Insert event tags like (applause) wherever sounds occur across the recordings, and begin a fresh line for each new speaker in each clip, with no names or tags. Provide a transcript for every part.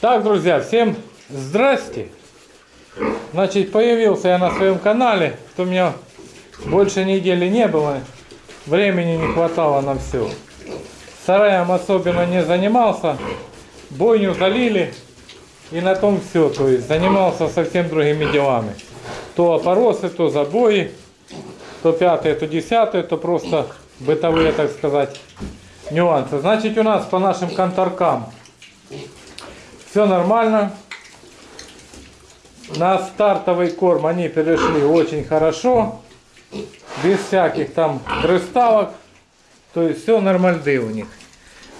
Так, друзья, всем здрасте. Значит, появился я на своем канале. То у меня больше недели не было. Времени не хватало на все. Сараем особенно не занимался. Бойню залили. И на том все. То есть занимался совсем другими делами. То опоросы, то забои. То пятое, то десятое, то просто бытовые, так сказать, нюансы. Значит, у нас по нашим конторкам все нормально. На стартовый корм они перешли очень хорошо. Без всяких там дрыставок. То есть все нормальды у них.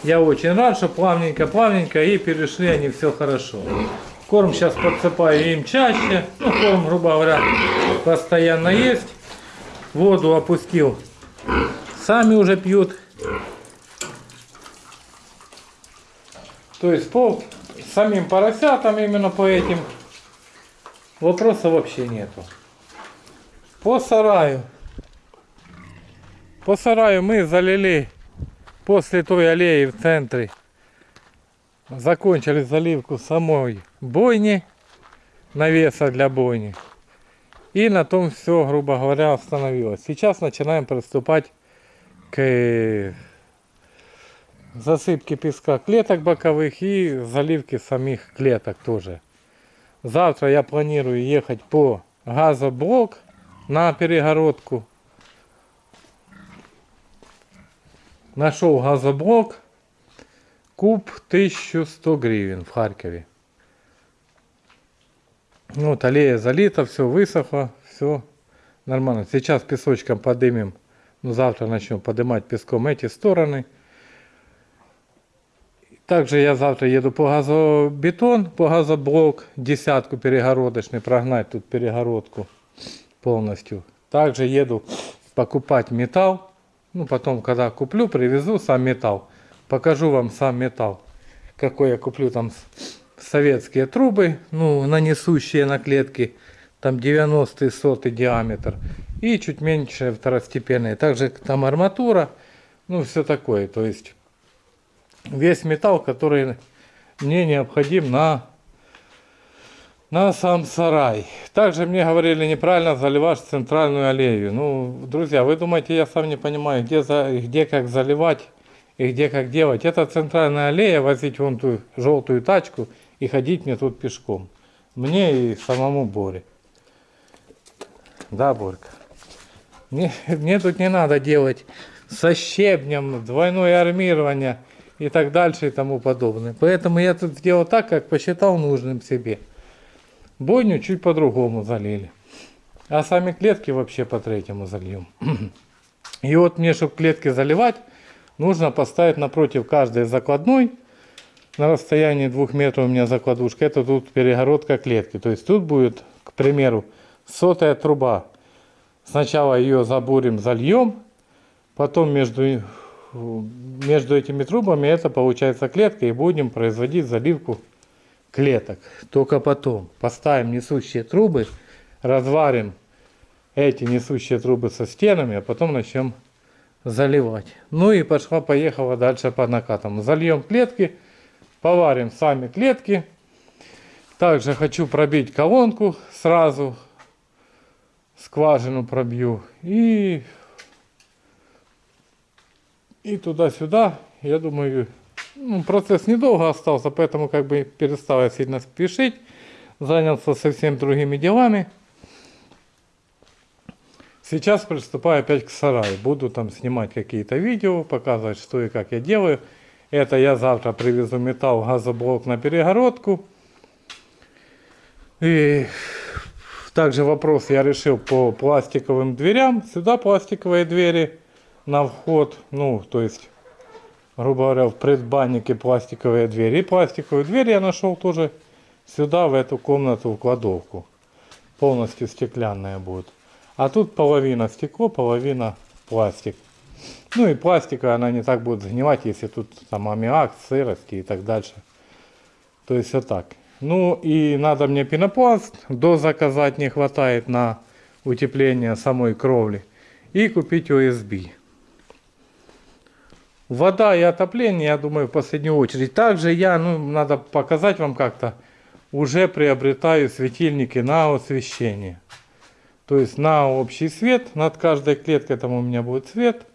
Я очень рад, что плавненько-плавненько и перешли они все хорошо. Корм сейчас подсыпаю им чаще. Ну, корм, грубо говоря, постоянно есть. Воду опустил. Сами уже пьют. То есть по самим поросятам именно по этим вопроса вообще нету. По сараю. По сараю мы залили после той аллеи в центре. Закончили заливку самой бойни, навеса для бойни. И на том все, грубо говоря, остановилось. Сейчас начинаем приступать к засыпке песка клеток боковых и заливке самих клеток тоже. Завтра я планирую ехать по газоблок на перегородку. Нашел газоблок. Куб 1100 гривен в Харькове. Вот аллея залита, все высохло, все нормально. Сейчас песочком подымем, ну завтра начнем поднимать песком эти стороны. Также я завтра еду по газобетон, по газоблок, десятку перегородочный, прогнать тут перегородку полностью. Также еду покупать металл. Ну, потом, когда куплю, привезу сам металл. Покажу вам сам металл. Какой я куплю там советские трубы, ну, нанесущие на клетки. Там 90 сотый диаметр. И чуть меньше второстепенные. Также там арматура. Ну, все такое. То есть весь металл, который мне необходим на, на сам сарай. Также мне говорили неправильно заливать центральную аллею. Ну, друзья, вы думаете, я сам не понимаю, где, за, где как заливать и где как делать. Это центральная аллея, возить вон ту желтую тачку и ходить мне тут пешком. Мне и самому Боре. Да, Борька? Мне, (laughs) мне тут не надо делать со щебнем, двойное армирование и так дальше и тому подобное. Поэтому я тут сделал так, как посчитал нужным себе. Бойню чуть по-другому залили. А сами клетки вообще по третьему зальем. И вот мне, чтобы клетки заливать, нужно поставить напротив каждой закладной на расстоянии двух метров у меня закладушка. Это тут перегородка клетки. То есть тут будет, к примеру, сотая труба. Сначала ее забурим, зальем, потом между между этими трубами это получается клетка и будем производить заливку клеток. Только потом поставим несущие трубы, разварим эти несущие трубы со стенами, а потом начнем заливать. Ну и пошла-поехала дальше по накатам. Зальем клетки, поварим сами клетки. Также хочу пробить колонку сразу, скважину пробью и и туда-сюда. Я думаю, ну, процесс недолго остался, поэтому как бы перестал я сильно спешить. Занялся совсем другими делами. Сейчас приступаю опять к сараю. Буду там снимать какие-то видео, показывать, что и как я делаю. Это я завтра привезу металл, газоблок на перегородку. И также вопрос я решил по пластиковым дверям. Сюда пластиковые двери на вход, ну, то есть, грубо говоря, в предбаннике пластиковые двери. И пластиковую дверь я нашел тоже сюда, в эту комнату, в кладовку. Полностью стеклянная будет. А тут половина стекло, половина пластик. Ну и пластика, она не так будет загнивать, если тут там аммиак, сырости и так дальше. То есть вот так. Ну и надо мне пенопласт, до заказать не хватает на утепление самой кровли. И купить ОСБ. Вода и отопление, я думаю, в последнюю очередь. Также я, ну, надо показать вам как-то, уже приобретаю светильники на освещение. То есть на общий свет, над каждой клеткой там у меня будет свет.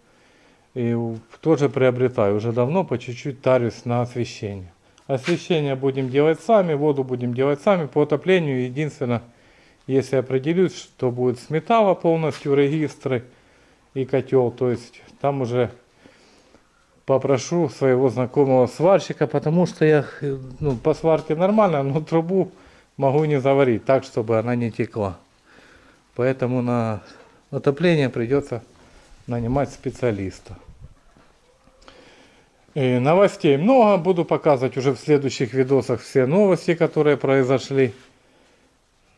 И тоже приобретаю, уже давно по чуть-чуть тарюсь на освещение. Освещение будем делать сами, воду будем делать сами. По отоплению единственное, если определюсь, что будет с металла полностью регистры и котел, то есть там уже попрошу своего знакомого сварщика, потому что я э, ну, по сварке нормально, но трубу могу не заварить так, чтобы она не текла. Поэтому на отопление придется нанимать специалиста. И новостей много, буду показывать уже в следующих видосах все новости, которые произошли.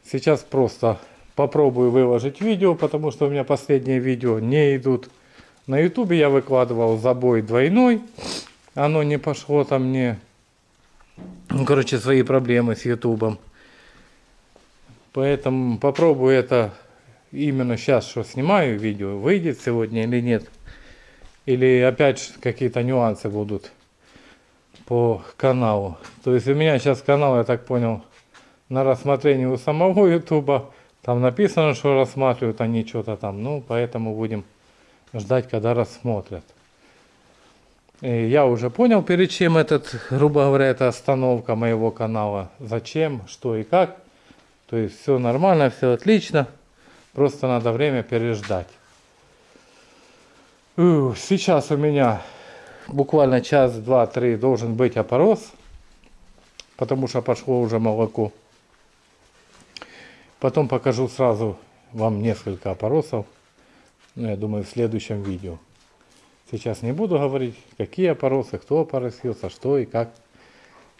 Сейчас просто попробую выложить видео, потому что у меня последние видео не идут. На ютубе я выкладывал забой двойной, оно не пошло там мне, ну, короче, свои проблемы с ютубом. Поэтому попробую это именно сейчас, что снимаю видео, выйдет сегодня или нет. Или опять какие-то нюансы будут по каналу. То есть у меня сейчас канал, я так понял, на рассмотрении у самого (laughs) ютуба. Там написано, что рассматривают они что-то там. Ну, поэтому будем ждать, когда рассмотрят. И я уже понял, перед чем этот, грубо говоря, это остановка моего канала. Зачем, что и как. То есть все нормально, все отлично. Просто надо время переждать. Сейчас у меня буквально час, два, три должен быть опорос. Потому что пошло уже молоко. Потом покажу сразу вам несколько опоросов. Ну, я думаю, в следующем видео. Сейчас не буду говорить, какие опоросы, кто опоросился, что и как.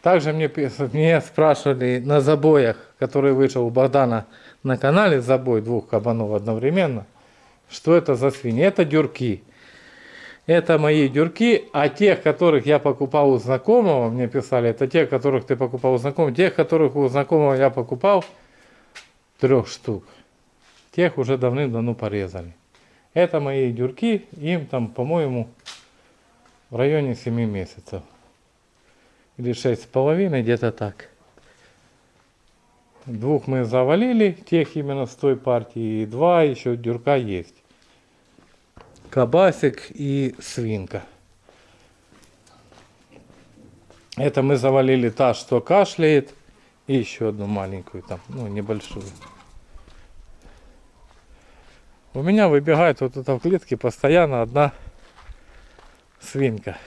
Также мне, (laughs) мне спрашивали на забоях, который вышел у Богдана на канале, забой двух кабанов одновременно, что это за свиньи. Это дюрки. Это мои дюрки, а тех, которых я покупал у знакомого, мне писали, это те, которых ты покупал у знакомого, тех, которых у знакомого я покупал, трех штук, тех уже давным-давно порезали. Это мои дюрки, им там, по-моему, в районе 7 месяцев. Или шесть с половиной, где-то так. Двух мы завалили, тех именно с той партии, и два еще дюрка есть. Кабасик и свинка. Это мы завалили та, что кашляет, и еще одну маленькую там, ну, небольшую. У меня выбегает вот это в клетке постоянно одна свинка.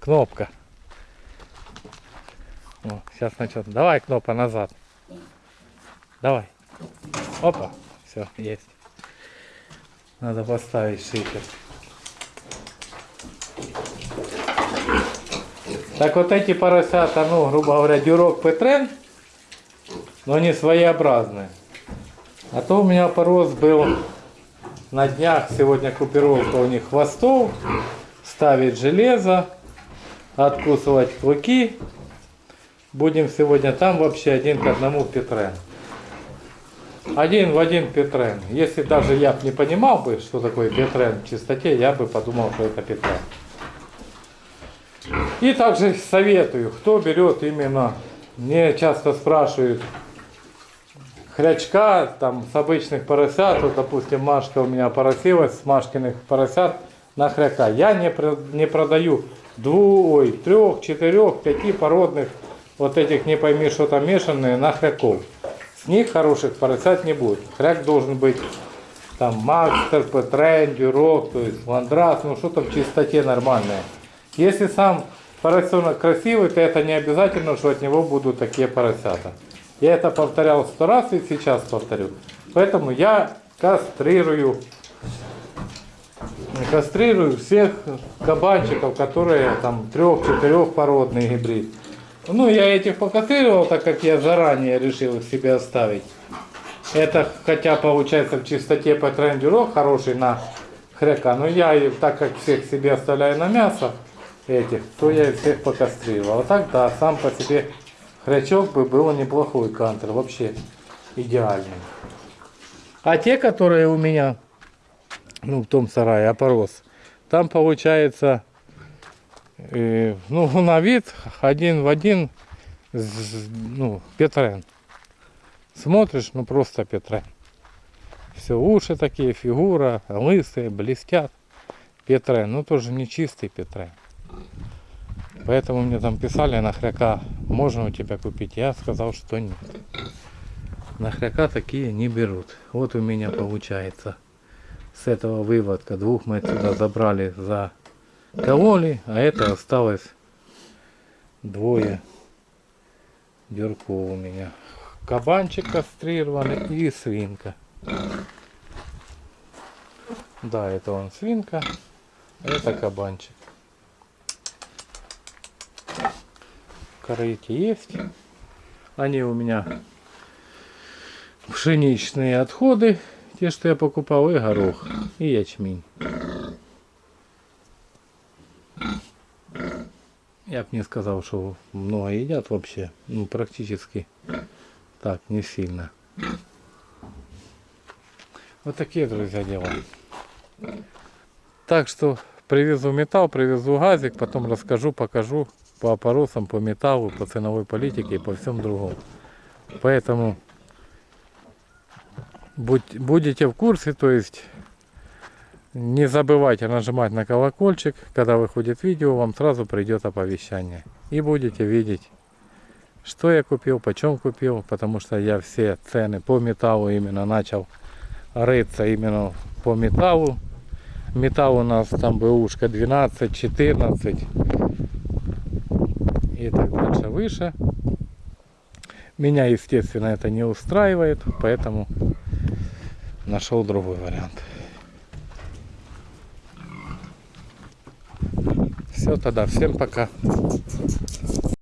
Кнопка. О, сейчас начнет. Давай, кнопка, назад. Давай. Опа. Все, есть. Надо поставить шифер. Так вот эти поросята, ну, грубо говоря, дюрок Петрен, но они своеобразные. А то у меня порос был на днях, сегодня купировка у них хвостов, ставить железо, откусывать клыки. Будем сегодня там вообще один к одному Петрен. Один в один Петрен. Если даже я бы не понимал бы, что такое Петрен в чистоте, я бы подумал, что это Петрен. И также советую, кто берет именно, мне часто спрашивают, хрячка там с обычных поросят, вот, допустим, Машка у меня поросилась с Машкиных поросят на хряка. Я не, не продаю двух, ой, трех, четырех, пяти породных вот этих не пойми, что там мешанные на хряков. С них хороших поросят не будет. Хряк должен быть там Макстер, Петрен, Дюрок, то есть Ландрас, ну что-то в чистоте нормальное. Если сам поросенок красивый, то это не обязательно, что от него будут такие поросята. Я это повторял сто раз и сейчас повторю. Поэтому я кастрирую, кастрирую всех кабанчиков, которые там трех-четырех породный гибрид. Ну, я этих покастрировал, так как я заранее решил их себе оставить. Это хотя получается в чистоте по трендеру хороший на хряка, но я, так как всех себе оставляю на мясо этих, то я их всех покастрировал. А так да, сам по себе хрячок бы был неплохой кантер, вообще идеальный. А те, которые у меня, ну в том сарае, опорос, там получается И, ну, на вид один в один, з- ну, Петрен. Смотришь, ну просто Петрен. Все, уши такие, фигура, лысые, блестят. Петрен, ну тоже не чистый Петрен. Поэтому мне там писали на хряка, можно у тебя купить. Я сказал, что нет. На хряка такие не берут. Вот у меня получается с этого выводка. Двух мы отсюда забрали за кололи, а это осталось двое дюрков у меня. Кабанчик кастрированный и свинка. Да, это он свинка, а это кабанчик. Корыки есть. Они у меня пшеничные отходы, те, что я покупал, и горох, и ячмень. Я бы не сказал, что много едят вообще. Ну, практически так, не сильно. Вот такие, друзья, дела. Так что привезу металл, привезу газик, потом расскажу, покажу по опоросам, по металлу, по ценовой политике и по всем другому. Поэтому будь- будете в курсе, то есть не забывайте нажимать на колокольчик, когда выходит видео, вам сразу придет оповещание. И будете видеть, что я купил, почем купил, потому что я все цены по металлу именно начал рыться именно по металлу. Металл у нас там бэушка 12, 14 и так дальше выше. Меня, естественно, это не устраивает, поэтому нашел другой вариант. Все тогда, всем пока.